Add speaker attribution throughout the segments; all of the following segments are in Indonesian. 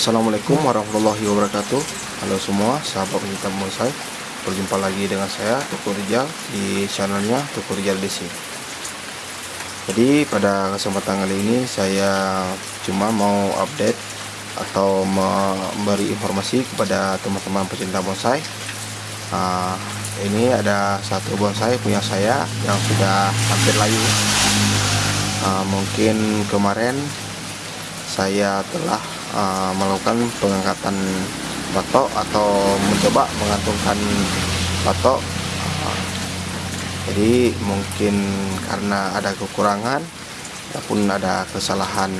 Speaker 1: Assalamualaikum warahmatullahi wabarakatuh. Halo semua sahabat pencinta bonsai Berjumpa lagi dengan saya Tukur Rijal di channelnya Tukur Rijal DC Jadi pada kesempatan kali ini saya cuma mau update Atau memberi informasi kepada teman-teman pecinta bonsai. Uh, Ini ada satu bonsai punya saya yang sudah hampir layu. Uh, Mungkin kemarin saya telah uh, melakukan pengangkatan batok atau mencoba mengantungkan batok. Uh, jadi mungkin karena ada kekurangan ataupun ada kesalahan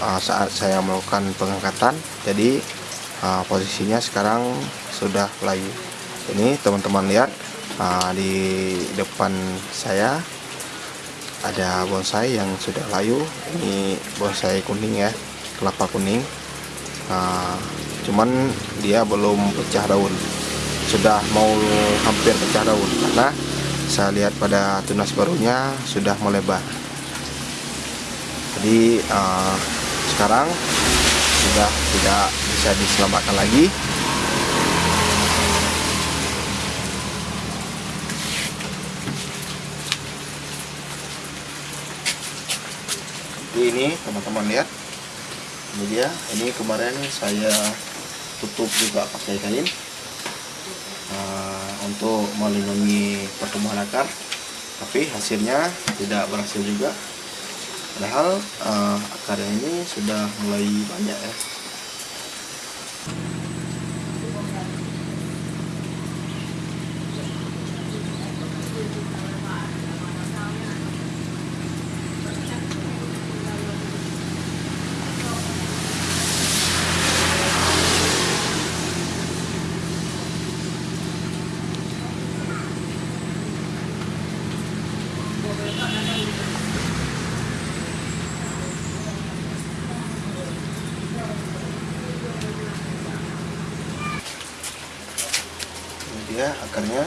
Speaker 1: uh, saat saya melakukan pengangkatan jadi posisinya sekarang sudah layu. Ini teman-teman lihat di depan saya ada bonsai yang sudah layu. Ini bonsai kuning ya kelapa kuning. Nah, cuman dia belum pecah daun. Sudah mau hampir pecah daun karena saya lihat pada tunas barunya sudah melebar. Jadi uh, sekarang sudah tidak bisa diselamatkan lagi. Ini teman-teman lihat ini dia ini kemarin saya tutup juga pakai kain uh, untuk melindungi pertumbuhan akar. Tapi hasilnya tidak berhasil juga. Padahal uh, akarnya ini sudah mulai banyak ya dia akarnya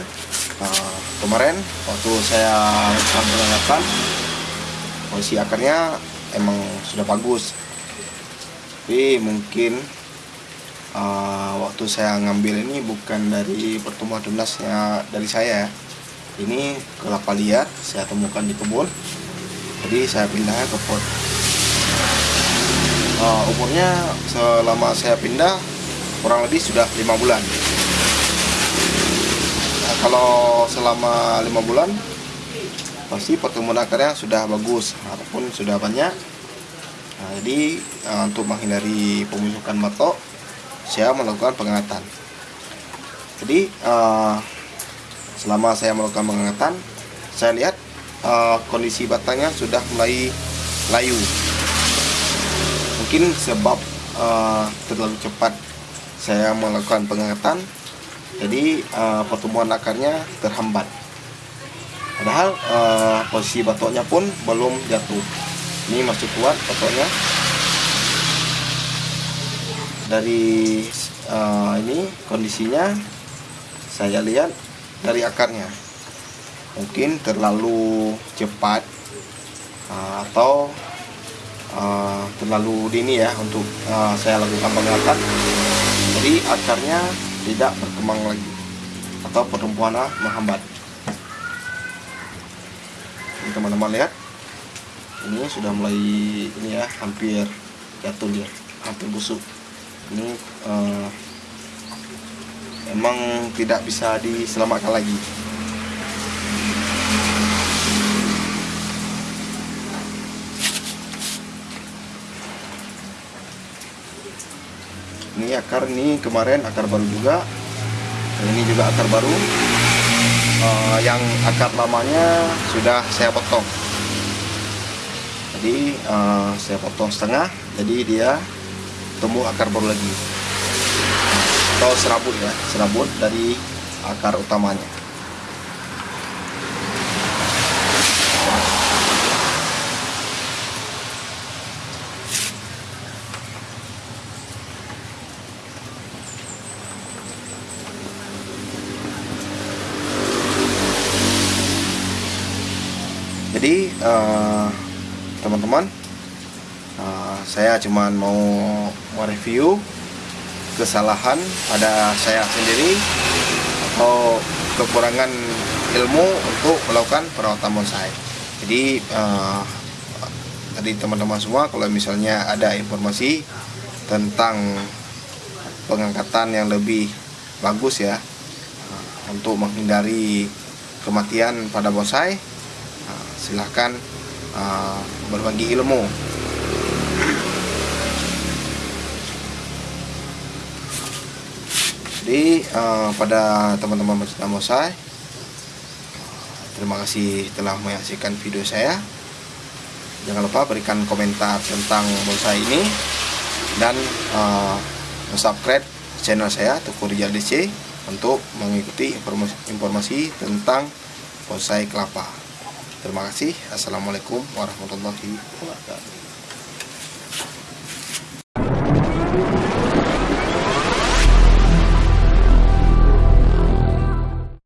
Speaker 1: uh, kemarin waktu saya melakukan posisi akarnya emang sudah bagus. Tapi mungkin uh, waktu saya ngambil ini bukan dari pertumbuhan tunasnya dari saya ini kelapa liar saya temukan di kebun. Jadi saya pindah ke pot. Uh, umurnya selama saya pindah kurang lebih sudah lima bulan kalau selama lima bulan pasti pertumbuhan akarnya sudah bagus ataupun sudah banyak. Nah, jadi uh, untuk menghindari pembusukan batok saya melakukan pengangkatan. Jadi uh, selama saya melakukan pengangkatan saya lihat uh, kondisi batangnya sudah mulai layu. Mungkin sebab terlalu cepat saya melakukan pengangkatan jadi uh, pertumbuhan akarnya terhambat. Padahal uh, posisi batoknya pun belum jatuh. Ini masih kuat batoknya. Dari uh, ini kondisinya saya lihat dari akarnya. Mungkin terlalu cepat uh, atau uh, terlalu dini ya untuk uh, saya lakukan pengangkatan jadi akarnya tidak berkembang lagi. Atau pertumbuhannya menghambat. Ini teman-teman lihat. Ini sudah mulai ini ya hampir jatuh dia hampir busuk. Ini uh, emang tidak bisa diselamatkan lagi ini akar ini kemarin akar baru juga. Ini juga akar baru. Uh, yang akar lamanya sudah saya potong. Jadi uh, saya potong setengah. Jadi dia tumbuh akar baru lagi. Atau serabut ya serabut dari akar utamanya eh, teman-teman uh, saya cuman mau mereview kesalahan pada saya sendiri atau kekurangan ilmu untuk melakukan perawatan bonsai. Jadi uh, tadi teman-teman semua kalau misalnya ada informasi tentang pengangkatan yang lebih bagus ya untuk menghindari kematian pada bonsai, silahkan uh, berbagi ilmu Jadi uh, pada teman-teman pecinta bonsai, terima kasih telah menyaksikan video saya. Jangan lupa berikan komentar tentang bonsai ini dan uh, subscribe channel saya Rijal DC untuk mengikuti informasi, informasi tentang bonsai kelapa. Terima kasih. Assalamualaikum warahmatullahi wabarakatuh.